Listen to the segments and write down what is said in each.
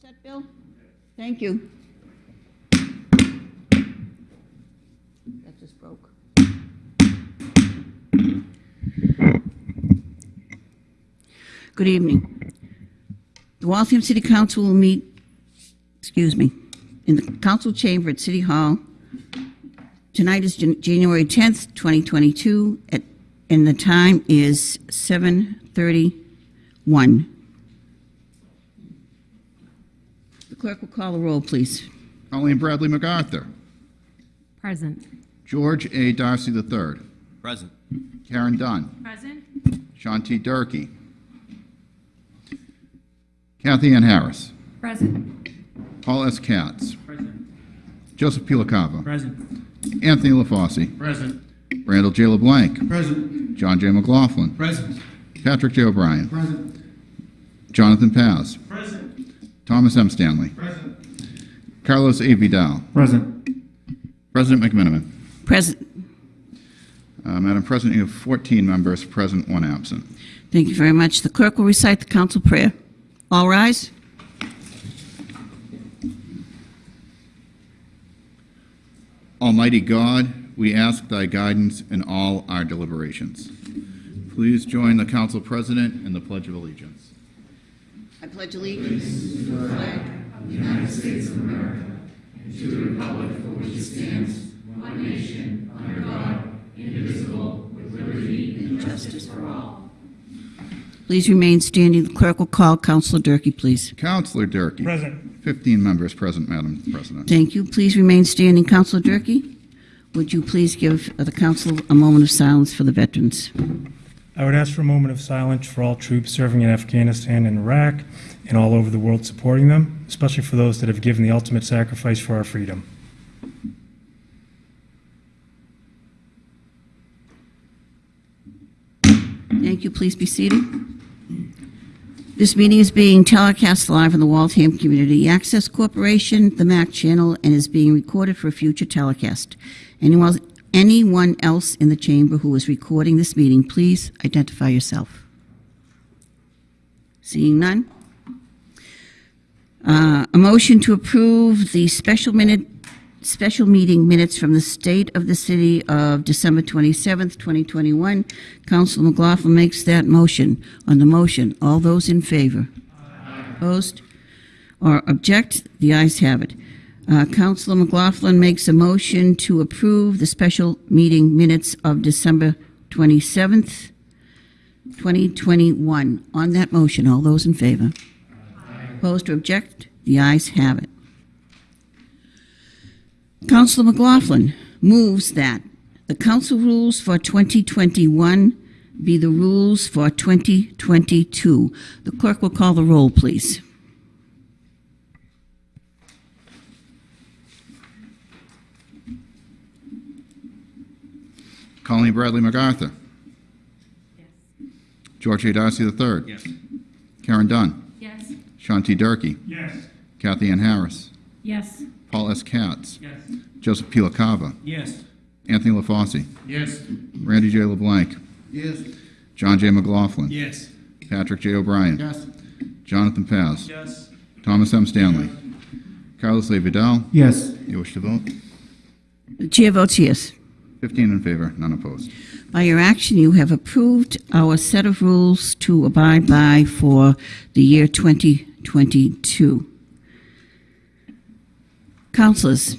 set, Bill? Thank you. That just broke. Good evening. The Waltham City Council will meet, excuse me, in the council chamber at City Hall. Tonight is Jan- January 10th, 2022, at- and the time is 7:31. The clerk will call the roll, please. Colleen Bradley MacArthur. Present. George A. Darcy III. Present. Karen Dunn. Present. Sean T. Durkee. Kathy Ann Harris. Present. Paul S. Katz. Present. Joseph Pilacava. LaCava. Present. Anthony LaFosse. Present. Randall J. LeBlanc. Present. John J. McLaughlin. Present. Patrick J. O'Brien. Present. Jonathan Paz. Present. Thomas M. Stanley. Present. Carlos A. Vidal. Present. President McMiniman. Present. Uh, Madam President, you have 14 members present, one absent. Thank you very much. The clerk will recite the council prayer. All rise. Almighty God, we ask thy guidance in all our deliberations. Please join the council president in the Pledge of Allegiance. I pledge allegiance to the flag of the United States of America and to the republic for which it stands, one nation, under God, indivisible, with liberty and justice for all. Please remain standing. The clerk will call Councilor Durkee, please. Councilor Durkee. Present. 15 members present, Madam President. Thank you. Please remain standing. Councilor Durkee, would you please give the council a moment of silence for the veterans? I would ask for a moment of silence for all troops serving in Afghanistan and Iraq and all over the world supporting them, especially for those that have given the ultimate sacrifice for our freedom. Thank you. Please be seated. This meeting is being telecast live on the Waltham Community Access Corporation, the MAC channel, and is being recorded for a future telecast. Anyone, anyone else in the chamber who is recording this meeting, please identify yourself. Seeing none? Uh, A motion to approve the special minute, special meeting minutes from the State of the City of December 27th, 2021. Council McLaughlin makes that motion. On the motion, all those in favor? Opposed? Or object? The ayes have it. Uh, Councilor McLaughlin makes a motion to approve the special meeting minutes of December 27th, 2021. On that motion, all those in favor? Opposed or object? The ayes have it. Councilor McLaughlin moves that the council rules for 2021 be the rules for 2022. The clerk will call the roll, please. Colleen Bradley MacArthur. Yes. George A. Darcy III. Yes. Karen Dunn. Yes. Sean T. Durkee. Yes. Kathy Ann Harris. Yes. Paul S. Katz. Yes. Joseph P. LaCava. Yes. Anthony LaFosse. Yes. Randy J. LeBlanc. Yes. John J. McLaughlin. Yes. Patrick J. O'Brien. Yes. Jonathan Paz. Yes. Thomas M. Stanley. Carlos A. Vidal. Yes. You wish to vote? The chair votes yes. 15 in favor, none opposed. By your action, you have approved our set of rules to abide by for the year 2022. Councilors,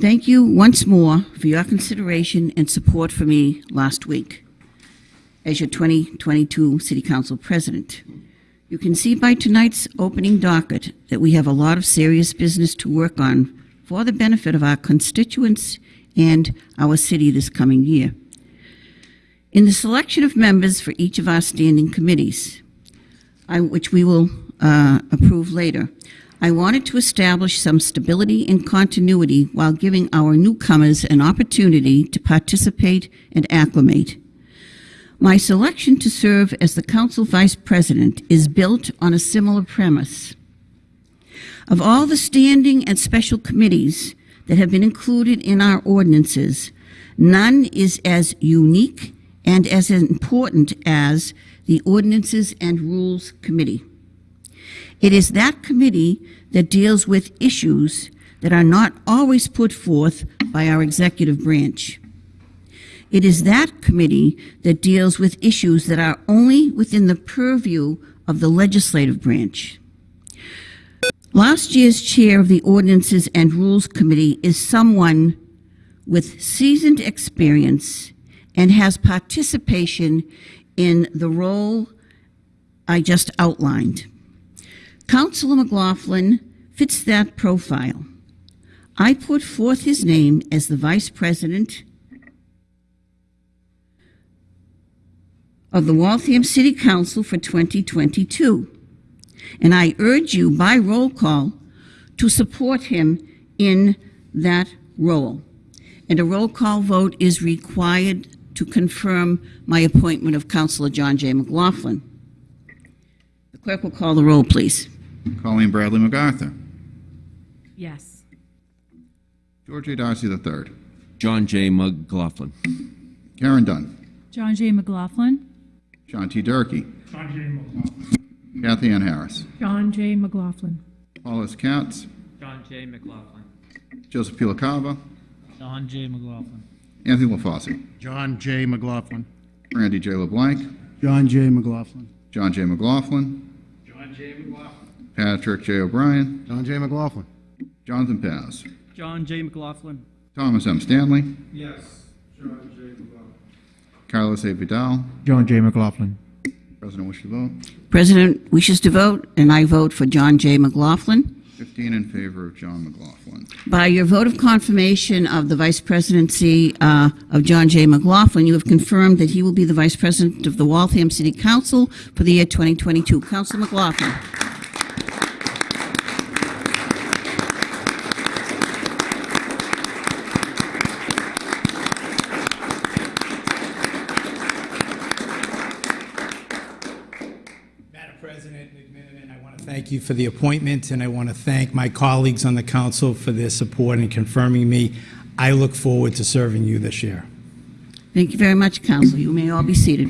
thank you once more for your consideration and support for me last week as your 2022 City Council President. You can see by tonight's opening docket that we have a lot of serious business to work on for the benefit of our constituents and our city this coming year. In the selection of members for each of our standing committees, I- which we will uh, approve later, I wanted to establish some stability and continuity while giving our newcomers an opportunity to participate and acclimate. My selection to serve as the council vice president is built on a similar premise. Of all the standing and special committees that have been included in our ordinances, none is as unique and as important as the Ordinances and Rules Committee. It is that committee that deals with issues that are not always put forth by our executive branch. It is that committee that deals with issues that are only within the purview of the legislative branch. Last year's chair of the Ordinances and Rules Committee is someone with seasoned experience and has participation in the role I just outlined. Councilor McLaughlin fits that profile. I put forth his name as the Vice President of the Waltham City Council for 2022, and I urge you by roll call to support him in that role. And a roll call vote is required to confirm my appointment of Councilor John J. McLaughlin. The clerk will call the roll, please. Colleen Bradley MacArthur. Yes. George A. Darcy III. John J. McLaughlin. Karen Dunn. John J. McLaughlin. John T. Durkee. John J. McLaughlin. Kathy Ann Harris. John J. McLaughlin. Paul S. Katz. John J. McLaughlin. Joseph P. LaCava. John J. McLaughlin. Anthony LaFosse. John J. McLaughlin. Randy J. LeBlanc. John J. McLaughlin. John J. McLaughlin. John J. McLaughlin. Patrick J. O'Brien. John J. McLaughlin. Jonathan Paz. John J. McLaughlin. Thomas M. Stanley. Yes. John J. McLaughlin. Carlos A. Vidal. John J. McLaughlin. President wishes to vote. President wishes to vote, and I vote for John J. McLaughlin. 15 in favor of John McLaughlin. By your vote of confirmation of the vice presidency uh, of John J. McLaughlin, you have confirmed that he will be the vice president of the Waltham City Council for the year 2022. Councilor McLaughlin. Madam President, McMiniman, I want to thank you for the appointment, and I want to thank my colleagues on the council for their support in confirming me. I look forward to serving you this year. Thank you very much, Council. You may all be seated.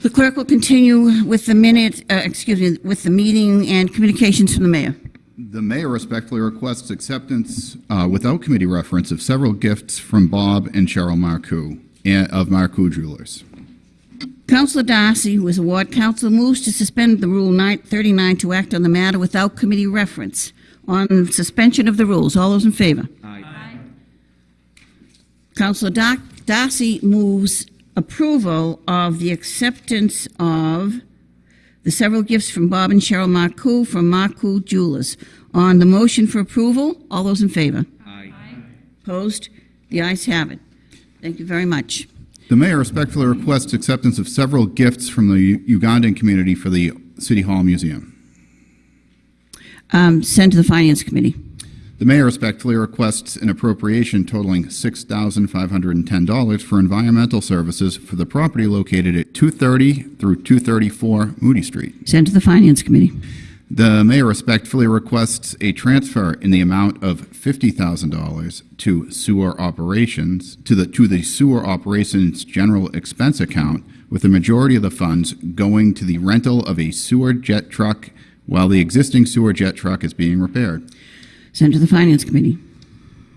The clerk will continue with the minute, uh, excuse me, with the meeting and communications from the mayor. The mayor respectfully requests acceptance uh, without committee reference of several gifts from Bob and Cheryl Marcoux and- of Marcoux Jewelers. Councilor Darcy, who is a ward council, moves to suspend the Rule 39 to act on the matter without committee reference. On suspension of the rules, all those in favor? Aye. Councilor Dar- Darcy moves approval of the acceptance of the several gifts from Bob and Cheryl Marcoux from Marcoux Jewelers. On the motion for approval, all those in favor? Aye. Opposed? The ayes have it. Thank you very much. The mayor respectfully requests acceptance of several gifts from the Ugandan community for the City Hall Museum. Um, Send to the Finance Committee. The mayor respectfully requests an appropriation totaling $6,510 for environmental services for the property located at 230 through 234 Moody Street. Send to the Finance Committee. The mayor respectfully requests a transfer in the amount of $50,000 to sewer operations, to the, to the sewer operations general expense account, with the majority of the funds going to the rental of a sewer jet truck while the existing sewer jet truck is being repaired. Sent to the Finance Committee.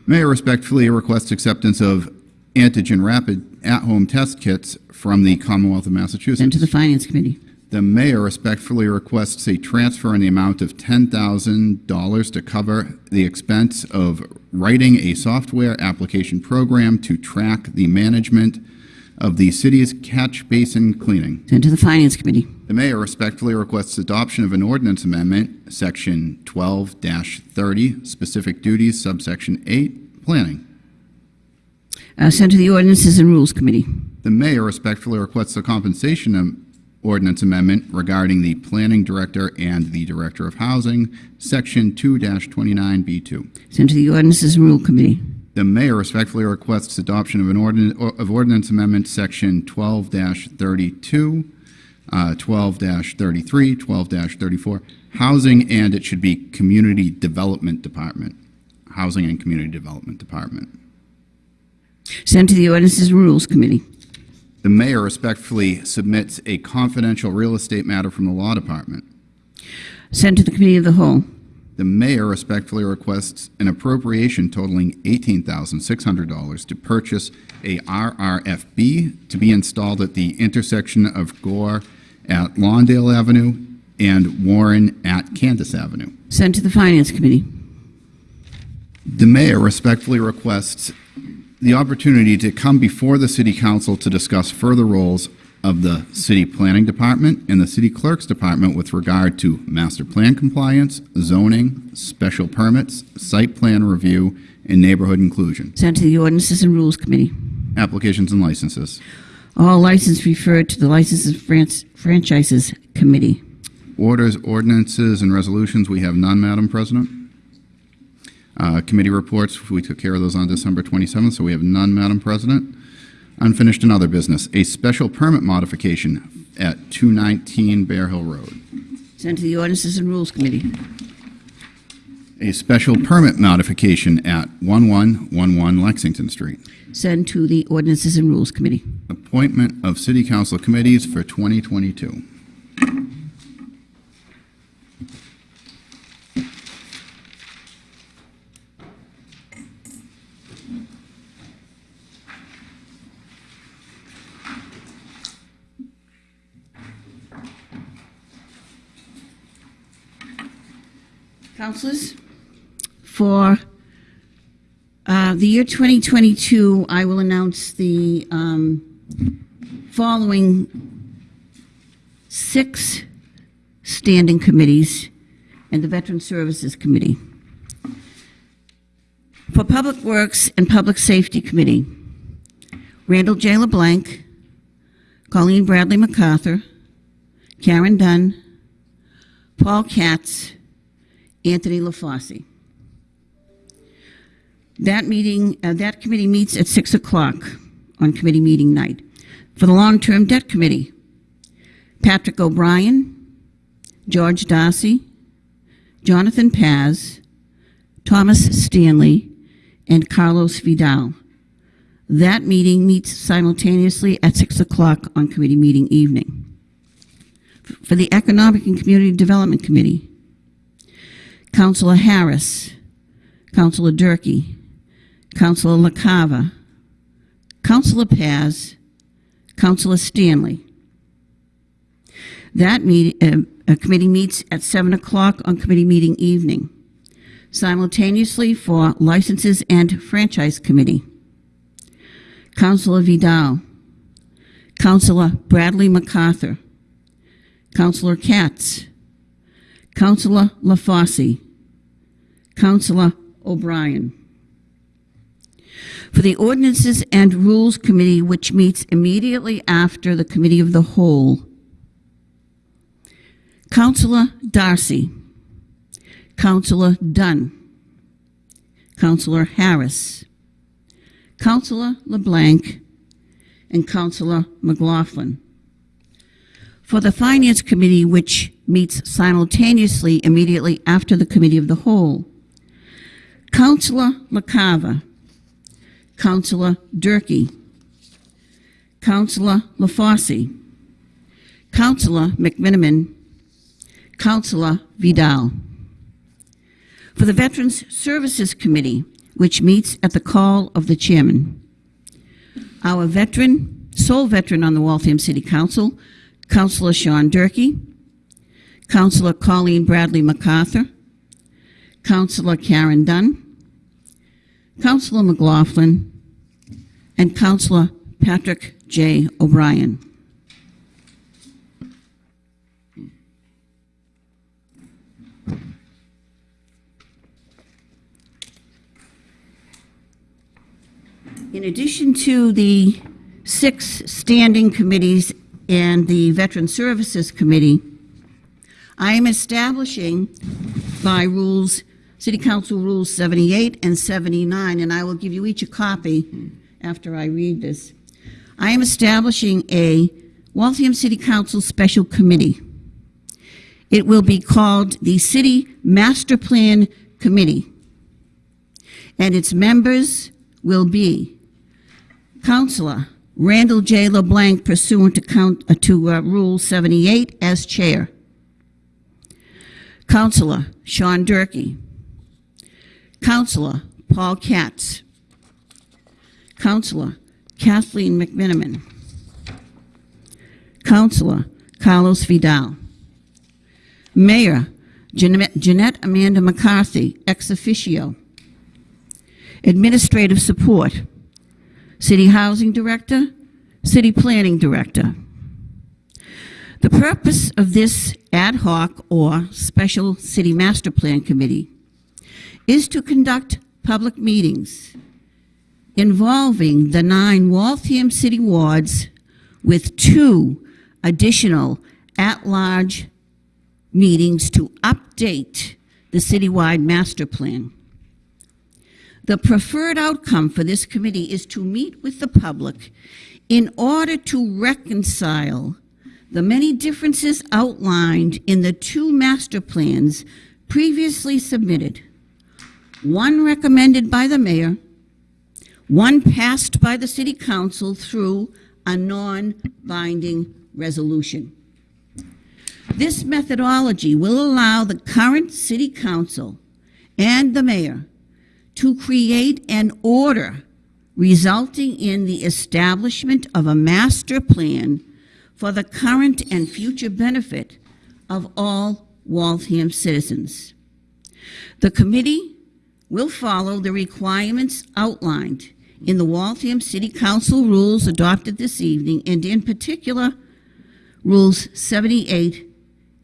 Mayor respectfully requests acceptance of antigen rapid at-home test kits from the Commonwealth of Massachusetts. Send to the Finance Committee. The mayor respectfully requests a transfer in the amount of $10,000 to cover the expense of writing a software application program to track the management of the city's catch basin cleaning. Send to the Finance Committee. The mayor respectfully requests adoption of an ordinance amendment, Section 12-30, specific duties, subsection 8, planning. Uh, Send to the Ordinances and Rules Committee. The mayor respectfully requests a compensation ordinance amendment regarding the planning director and the director of housing, section 2-29B2. Sent to the Ordinances and Rule Committee. The mayor respectfully requests adoption of an ordinance, of ordinance amendment, section 12-32, uh, 12-33, 12-34, housing, and it should be community development department, housing and community development department. Sent to the Ordinances and Rules Committee. The mayor respectfully submits a confidential real estate matter from the law department. Sent to the Committee of the Whole. The mayor respectfully requests an appropriation totaling $18,600 to purchase a RRFB to be installed at the intersection of Gore at Lawndale Avenue and Warren at Candace Avenue. Sent to the Finance Committee. The mayor respectfully requests the opportunity to come before the city council to discuss further roles of the city planning department and the city clerk's department with regard to master plan compliance, zoning, special permits, site plan review, and neighborhood inclusion. Sent to the Ordinances and Rules Committee. Applications and licenses. All license referred to the Licenses and Franchises Committee. Orders, ordinances, and resolutions, we have none, Madam President. Uh, Committee reports, we took care of those on December 27th, so we have none, Madam President. Unfinished and other business, a special permit modification at 219 Bear Hill Road. Sent to the Ordinances and Rules Committee. A special permit modification at 1111 Lexington Street. Send to the Ordinances and Rules Committee. Appointment of city council committees for 2022. Councilors, for uh, the year 2022, I will announce the um, following six standing committees and the Veteran Services Committee. For Public Works and Public Safety Committee, Randall J. LeBlanc, Colleen Bradley MacArthur, Karen Dunn, Paul Katz, Anthony LaFosse. That meeting, uh, that committee meets at 6 o'clock on committee meeting night. For the Long-Term Debt Committee, Patrick O'Brien, George Darcy, Jonathan Paz, Thomas Stanley, and Carlos Vidal. That meeting meets simultaneously at 6 o'clock on committee meeting evening. For the Economic and Community Development Committee, Councilor Harris, Councilor Durkee, Councilor LaCava, Councilor Paz, Councilor Stanley. That meet, uh, committee meets at 7 o'clock on committee meeting evening. Simultaneously for Licenses and Franchise Committee, Councilor Vidal, Councilor Bradley MacArthur, Councilor Katz, Councilor LaFosse, Councilor O'Brien. For the Ordinances and Rules Committee, which meets immediately after the Committee of the Whole, Councilor Darcy, Councilor Dunn, Councilor Harris, Councilor LeBlanc, and Councilor McLaughlin. For the Finance Committee, which meets simultaneously immediately after the Committee of the Whole, Councilor LaCava, Councilor Durkee, Councilor LaFosse, Councilor McMiniman, Councilor Vidal. For the Veterans Services Committee, which meets at the call of the chairman, our veteran, sole veteran on the Waltham City Council, Councilor Sean Durkee, Councilor Colleen Bradley MacArthur, Councilor Karen Dunn, Councilor McLaughlin, and Councilor Patrick J. O'Brien. In addition to the six standing committees and the Veteran Services Committee, I am establishing by rules, City Council Rules 78 and 79, and I will give you each a copy after I read this. I am establishing a Waltham City Council Special Committee. It will be called the City Master Plan Committee, and its members will be Councilor Randall J. LeBlanc pursuant to count, uh, to uh, Rule 78 as chair. Counselor Sean Durkee. Counselor Paul Katz. Counselor Kathleen McMiniman. Counselor Carlos Vidal. Mayor Jeannette Amanda McCarthy, ex officio. Administrative support City Housing Director, City Planning Director. The purpose of this ad hoc or special city master plan committee is to conduct public meetings involving the nine Waltham city wards with two additional at-large meetings to update the citywide master plan. The preferred outcome for this committee is to meet with the public in order to reconcile the many differences outlined in the two master plans previously submitted. One recommended by the mayor, one passed by the city council through a non-binding resolution. This methodology will allow the current city council and the mayor to create an order resulting in the establishment of a master plan for the current and future benefit of all Waltham citizens. The committee will follow the requirements outlined in the Waltham City Council rules adopted this evening, and in particular, Rules 78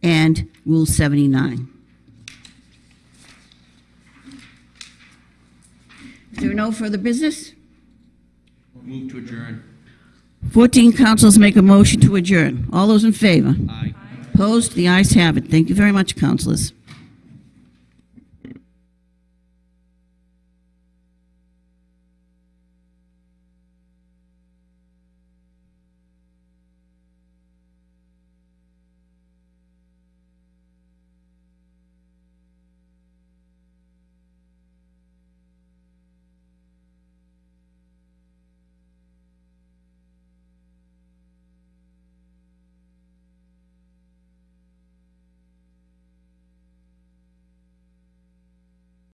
and Rule 79. Is there no further business? Move to adjourn. 14 councils make a motion to adjourn. All those in favor? Aye. Opposed? The ayes have it. Thank you very much, councilors.